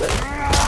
but...